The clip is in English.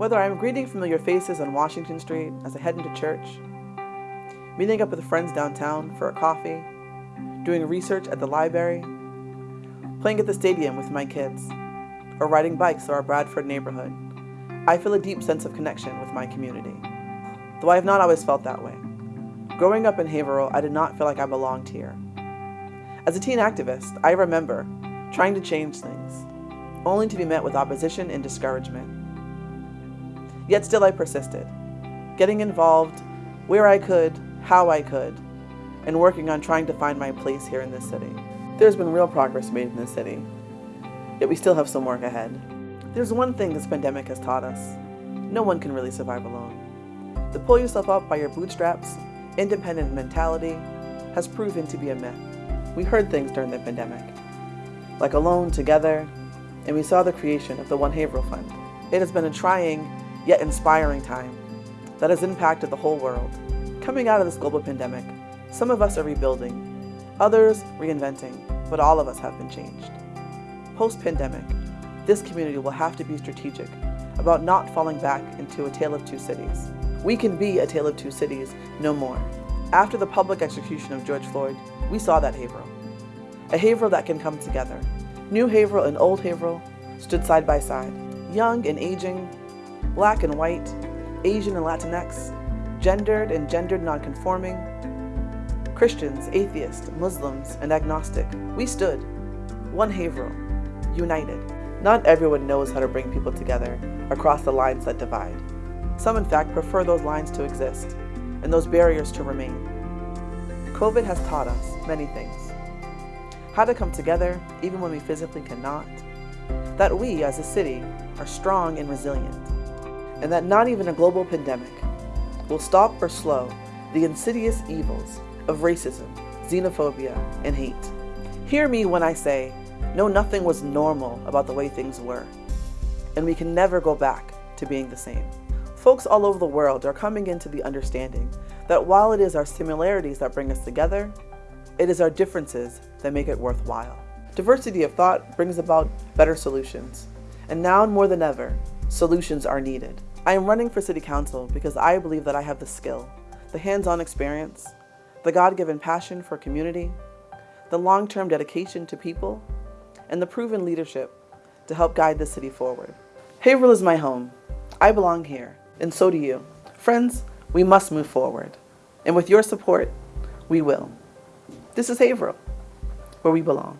Whether I'm greeting familiar faces on Washington Street as I head into church, meeting up with friends downtown for a coffee, doing research at the library, playing at the stadium with my kids, or riding bikes through our Bradford neighborhood, I feel a deep sense of connection with my community. Though I have not always felt that way. Growing up in Haverhill, I did not feel like I belonged here. As a teen activist, I remember trying to change things, only to be met with opposition and discouragement. Yet still I persisted, getting involved where I could, how I could, and working on trying to find my place here in this city. There's been real progress made in this city, yet we still have some work ahead. There's one thing this pandemic has taught us. No one can really survive alone. To pull yourself up by your bootstraps, independent mentality, has proven to be a myth. We heard things during the pandemic, like Alone Together, and we saw the creation of the One Haverhill Fund. It has been a trying yet inspiring time that has impacted the whole world. Coming out of this global pandemic, some of us are rebuilding, others reinventing, but all of us have been changed. Post-pandemic, this community will have to be strategic about not falling back into a tale of two cities. We can be a tale of two cities no more. After the public execution of George Floyd, we saw that Haverhill. A Haverhill that can come together. New Haverhill and Old Haverhill stood side by side, young and aging, black and white, Asian and Latinx, gendered and gendered nonconforming, Christians, atheists, Muslims, and agnostic. We stood, one Haverhill, united. Not everyone knows how to bring people together across the lines that divide. Some, in fact, prefer those lines to exist and those barriers to remain. COVID has taught us many things. How to come together even when we physically cannot. That we, as a city, are strong and resilient and that not even a global pandemic will stop or slow the insidious evils of racism, xenophobia, and hate. Hear me when I say, no, nothing was normal about the way things were, and we can never go back to being the same. Folks all over the world are coming into the understanding that while it is our similarities that bring us together, it is our differences that make it worthwhile. Diversity of thought brings about better solutions, and now more than ever, solutions are needed. I am running for City Council because I believe that I have the skill, the hands-on experience, the God-given passion for community, the long-term dedication to people, and the proven leadership to help guide the city forward. Haverhill is my home. I belong here, and so do you. Friends, we must move forward, and with your support, we will. This is Haverhill, where we belong.